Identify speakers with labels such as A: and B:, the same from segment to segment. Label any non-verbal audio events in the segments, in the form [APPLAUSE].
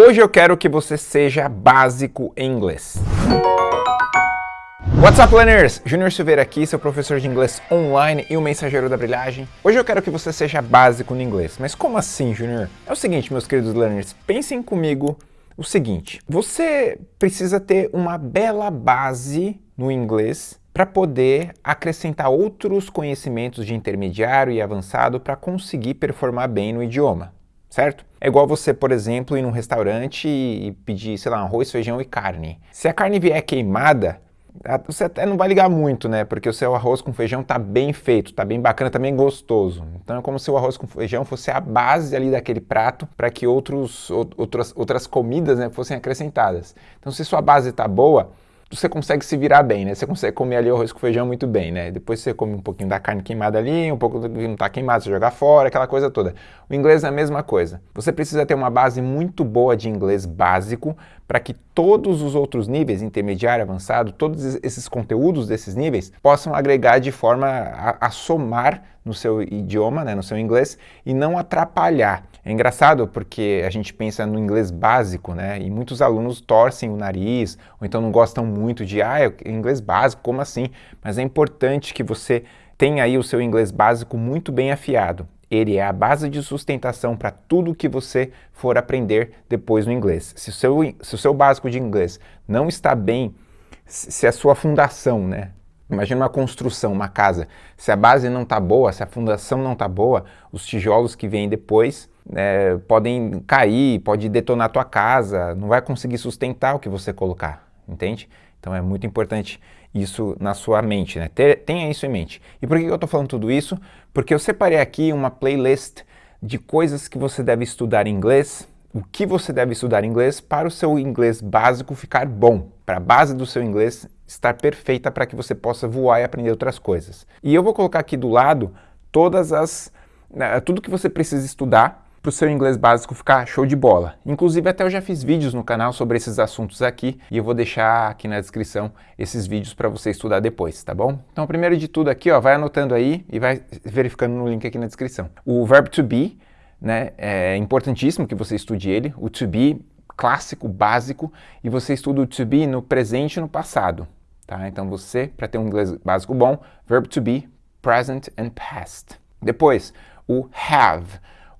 A: Hoje eu quero que você seja básico em inglês. What's up, learners? Júnior Silveira aqui, seu professor de inglês online e o mensageiro da brilhagem. Hoje eu quero que você seja básico no inglês. Mas como assim, Júnior? É o seguinte, meus queridos learners, pensem comigo o seguinte. Você precisa ter uma bela base no inglês para poder acrescentar outros conhecimentos de intermediário e avançado para conseguir performar bem no idioma certo? É igual você, por exemplo, ir num restaurante e pedir, sei lá, arroz, feijão e carne. Se a carne vier queimada, você até não vai ligar muito, né? Porque o seu arroz com feijão tá bem feito, tá bem bacana, tá bem gostoso. Então é como se o arroz com feijão fosse a base ali daquele prato para que outros, outras, outras comidas né, fossem acrescentadas. Então se sua base tá boa, você consegue se virar bem, né? Você consegue comer ali o arroz com feijão muito bem, né? Depois você come um pouquinho da carne queimada ali, um pouco do que não está queimado, você joga fora, aquela coisa toda. O inglês é a mesma coisa. Você precisa ter uma base muito boa de inglês básico para que todos os outros níveis, intermediário, avançado, todos esses conteúdos desses níveis possam agregar de forma a, a somar no seu idioma, né, no seu inglês, e não atrapalhar. É engraçado porque a gente pensa no inglês básico, né? E muitos alunos torcem o nariz, ou então não gostam muito de, ah, é inglês básico, como assim? Mas é importante que você tenha aí o seu inglês básico muito bem afiado. Ele é a base de sustentação para tudo que você for aprender depois no inglês. Se o, seu, se o seu básico de inglês não está bem, se a sua fundação, né, Imagina uma construção, uma casa. Se a base não está boa, se a fundação não está boa, os tijolos que vêm depois é, podem cair, pode detonar a tua casa, não vai conseguir sustentar o que você colocar, entende? Então é muito importante isso na sua mente, né? tenha isso em mente. E por que eu estou falando tudo isso? Porque eu separei aqui uma playlist de coisas que você deve estudar em inglês, o que você deve estudar em inglês para o seu inglês básico ficar bom, para a base do seu inglês estar perfeita para que você possa voar e aprender outras coisas. E eu vou colocar aqui do lado todas as, né, tudo que você precisa estudar para o seu inglês básico ficar show de bola. Inclusive até eu já fiz vídeos no canal sobre esses assuntos aqui e eu vou deixar aqui na descrição esses vídeos para você estudar depois, tá bom? Então primeiro de tudo aqui, ó, vai anotando aí e vai verificando no link aqui na descrição. O verbo to be, né, é importantíssimo que você estude ele. O to be clássico, básico, e você estuda o to be no presente e no passado. Tá? Então você, para ter um inglês básico bom, verbo to be, present and past. Depois, o have,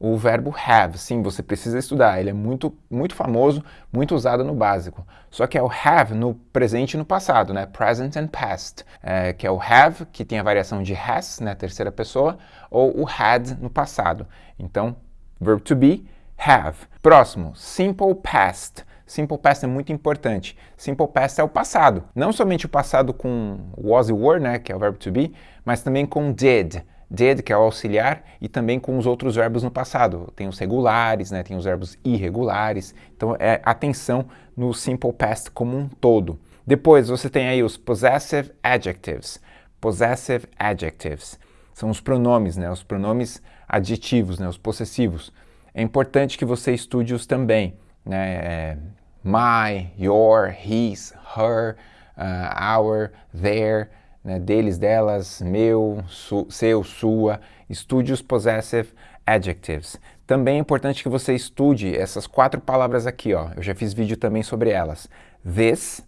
A: o verbo have, sim, você precisa estudar, ele é muito, muito famoso, muito usado no básico. Só que é o have no presente e no passado, né? Present and past, é, que é o have, que tem a variação de has, né, terceira pessoa, ou o had no passado. Então, verbo to be, have. Próximo, simple past. Simple Past é muito importante. Simple Past é o passado. Não somente o passado com was e were, né, que é o verbo to be, mas também com did. Did, que é o auxiliar, e também com os outros verbos no passado. Tem os regulares, né, tem os verbos irregulares. Então, é atenção no Simple Past como um todo. Depois, você tem aí os Possessive Adjectives. Possessive Adjectives. São os pronomes, né, os pronomes adjetivos, né, os possessivos. É importante que você estude-os também. Né, é, my, your, his, her, uh, our, their, né, deles, delas, meu, su, seu, sua. Estude os possessive adjectives. Também é importante que você estude essas quatro palavras aqui, ó. Eu já fiz vídeo também sobre elas. This,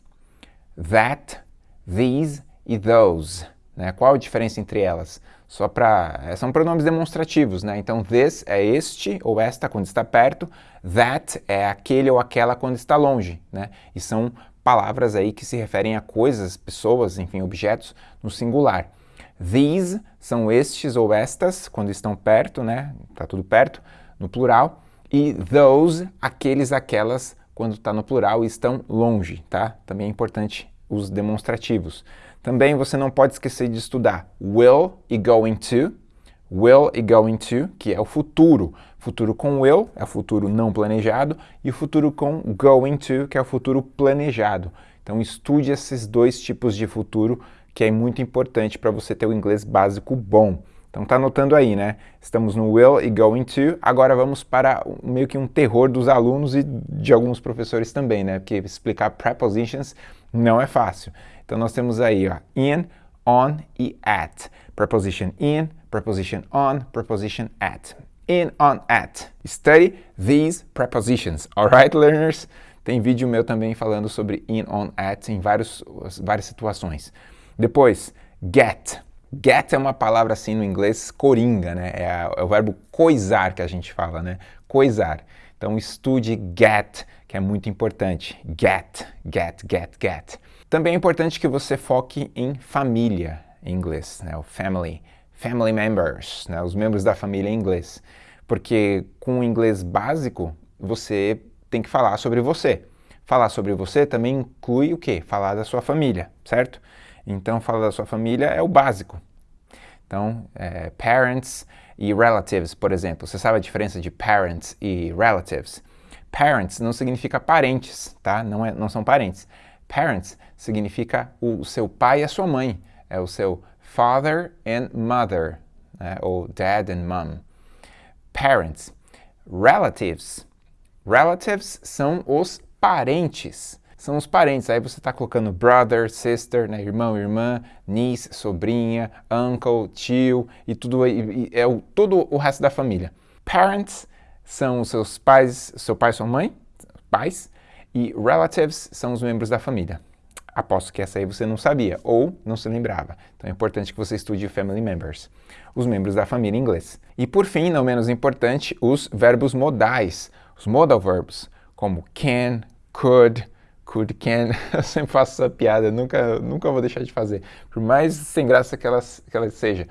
A: that, these e those. Né? Qual a diferença entre elas? Só para... Eh, são pronomes demonstrativos, né? Então, this é este ou esta quando está perto, that é aquele ou aquela quando está longe, né? E são palavras aí que se referem a coisas, pessoas, enfim, objetos no singular. These são estes ou estas quando estão perto, né? Está tudo perto, no plural. E those, aqueles, aquelas, quando está no plural e estão longe, tá? Também é importante os demonstrativos. Também você não pode esquecer de estudar will e going to, will e going to, que é o futuro. Futuro com will é o futuro não planejado e o futuro com going to, que é o futuro planejado. Então estude esses dois tipos de futuro que é muito importante para você ter o inglês básico bom. Então tá anotando aí, né? Estamos no will e going to. Agora vamos para meio que um terror dos alunos e de alguns professores também, né? Porque explicar prepositions não é fácil. Então nós temos aí ó, in, on e at. Preposition in, preposition on, preposition at. in, on, at. Study these prepositions. Alright, learners? Tem vídeo meu também falando sobre in, on, at em vários, várias situações. Depois, get. Get é uma palavra assim no inglês coringa, né? É, a, é o verbo coisar que a gente fala, né? Coisar. Então estude get, que é muito importante. Get, get, get, get. Também é importante que você foque em família em inglês, né? O family, family members, né? Os membros da família em inglês. Porque com o inglês básico, você tem que falar sobre você. Falar sobre você também inclui o quê? Falar da sua família, certo? Então, falar da sua família é o básico. Então, é, parents e relatives, por exemplo. Você sabe a diferença de parents e relatives? Parents não significa parentes, tá? Não, é, não são parentes. Parents significa o, seu pai e a sua mãe. É o seu father and mother, né? ou dad and mom. Parents. Relatives. Relatives são os parentes são os parentes. Aí você está colocando brother, sister, né, irmão, irmã, niece, sobrinha, uncle, tio e tudo e, e é o, todo o resto da família. Parents são os seus pais, seu pai, sua mãe, pais, e relatives são os membros da família. Aposto que essa aí você não sabia ou não se lembrava. Então é importante que você estude family members, os membros da família em inglês. E por fim, não menos importante, os verbos modais, os modal verbs, como can, could, could, can, [LAUGHS] eu sempre faço essa piada, nunca, nunca vou deixar de fazer, por mais sem graça que ela, que ela seja.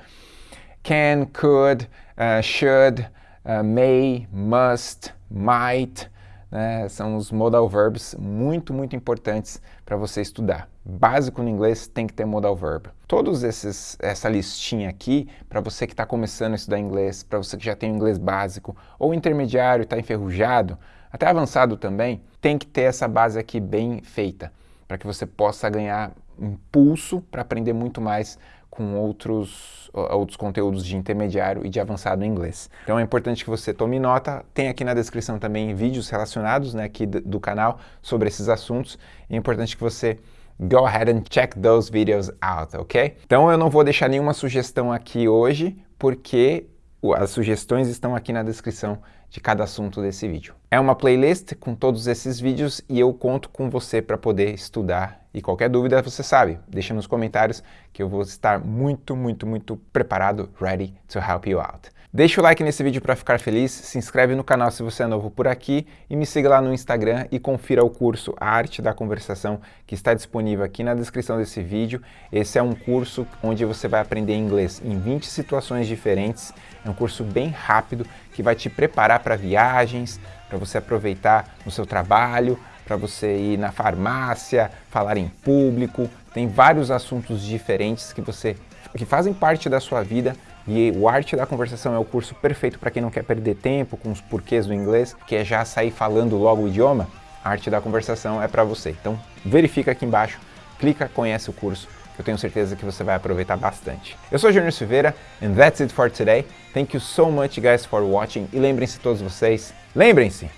A: Can, could, uh, should, uh, may, must, might, né, são os modal verbs muito, muito importantes para você estudar. Básico no inglês tem que ter modal verb. Todos esses, essa listinha aqui, para você que está começando a estudar inglês, para você que já tem o inglês básico ou intermediário, está enferrujado, até avançado também, tem que ter essa base aqui bem feita, para que você possa ganhar impulso para aprender muito mais com outros, outros conteúdos de intermediário e de avançado em inglês. Então é importante que você tome nota, tem aqui na descrição também vídeos relacionados né, aqui do, canal sobre esses assuntos, é importante que você go ahead and check those videos out, ok? Então eu não vou deixar nenhuma sugestão aqui hoje, porque as sugestões estão aqui na descrição de cada assunto desse vídeo. É uma playlist com todos esses vídeos e eu conto com você para poder estudar. E qualquer dúvida, você sabe, deixa nos comentários que eu vou estar muito, muito, muito preparado, ready to help you out. Deixa o like nesse vídeo para ficar feliz, se inscreve no canal se você é novo por aqui e me siga lá no Instagram e confira o curso A Arte da Conversação que está disponível aqui na descrição desse vídeo. Esse é um curso onde você vai aprender inglês em 20 situações diferentes. É um curso bem rápido que vai te preparar para viagens, para você aproveitar no seu trabalho, para você ir na farmácia, falar em público. Tem vários assuntos diferentes que você que fazem parte da sua vida e o Arte da Conversação é o curso perfeito para quem não quer perder tempo com os porquês do inglês, que é já sair falando logo o idioma. A Arte da Conversação é para você. Então verifica aqui embaixo, clica, conhece o curso, eu tenho certeza que você vai aproveitar bastante. Eu sou Júnior Silveira, and that's it for today. Thank you so much guys for watching, e lembrem-se todos vocês, lembrem-se,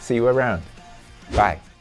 A: see you around. Bye.